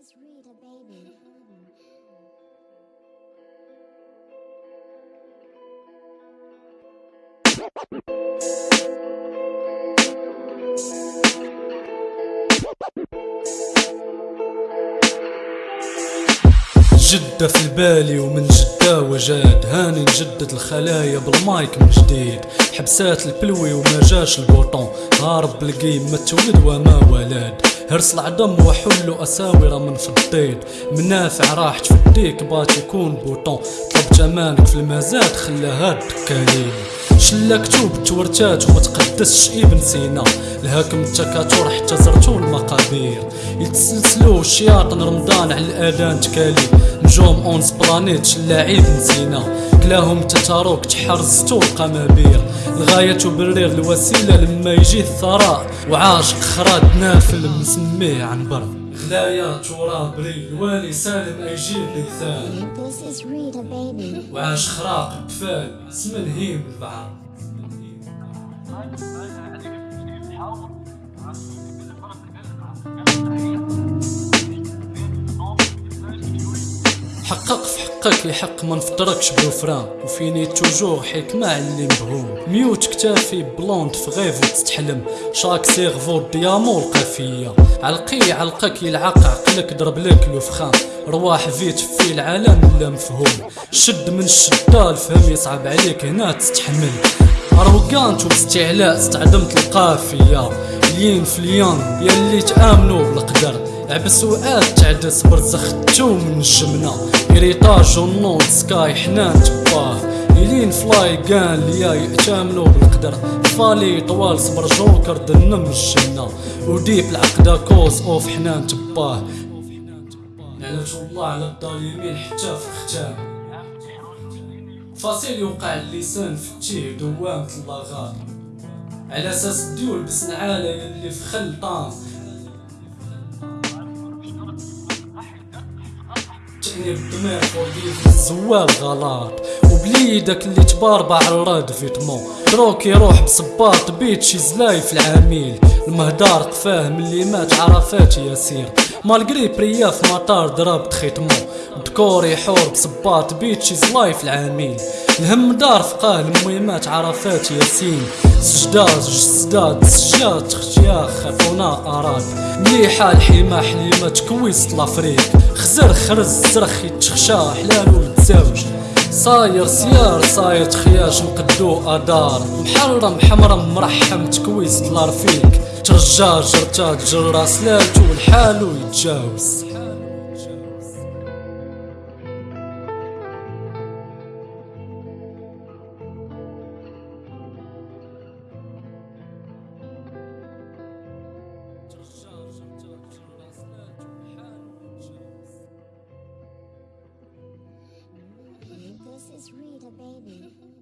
is Rita, a baby. جدة في البالي ومن جدة وجاد. هاني نجدد الخلايا بالمايك من جديد. حبسات البلوي وما جاش البوطون. هارب بالقيم ما تولد وما ولد. هرس العظم وحلو اساورة من فضيد منافع راحت في الديك بات يكون بوطون. طلبت امانك في المزاد خلاها الدكالين شلا كتوب تورتات وما تقدسش ابن سينا. الهاكم التكاتور حتى زرتو المقابر يتسلسلو الشياطن رمضان على الأذان تكالي نجوم اونس بلانيت شلاعيب نسينا كلاهم تتاروك تحرزتو القمابير الغاية تبرر الوسيلة لما يجي الثراء. وعاشق خراد نافل مسميه عنبر غلايا تراب بري الوالي سالم ايجيب لثال This is Rita, baby. وعاش خراق بفال اسم الهيم البعر حقق في حقك يحق ما نفطركش بوفران وفيني توجور حكمة اللي مبهوم. ميوت كتافي بلوند في غيف وتتحلم. شاك سيرفو ديامو القافية. علقي علقك يلعق عقلك ضرب لك الوفخان رواح فيت في العالم لا مفهوم. شد من الشدة الفهم يصعب عليك هنا تستحمل اروقانت وباستعلاء استعدمت القافية. لين اليوم يلي تآمنوا بالقدر. عبس وقات تعدس برزختو من الجمنة إريطاج ونوض سكاي حنان تباه. يلين فلاي كان ليا يأتامنوا بالقدر. فالي طوال صبر جوكر دنم الجنة. وديب العقدة كوز أوف حنان تباه. لعنة الله على الظالمين حتى في الختام فاصل يوقع اللسان في التيه دوامة اللغات على أساس ديول بس نعالة يلي في خلطان. تعني بالدماغ ورديف الزوال غلط. وبليدك اللي تباربع الراد فيتمون دروك يروح بصباط بيتشي زلاي في العميل. المهدار قفاه من اللي مات عرفات ياسير. مالقري بريا في مطار ضربت ختمو دكور يحور بصباط بيتشي زلاي في العميل الهم دار فقاه المهمات عرفات ياسين. سجداد جسداد سجاد تختيا خافونا اراد مليحة الحيمة حليمة تكويس لافريك. خزر خرز زرخ يتخشى حلال ويتزوج. صاير سيار صاير تخياش نقدو آدار. محرم حمرم مرحم تكويس طلار فيك. ترجع جرتات جرا سلالتو الحالو يتجاوز. This is Rita, baby.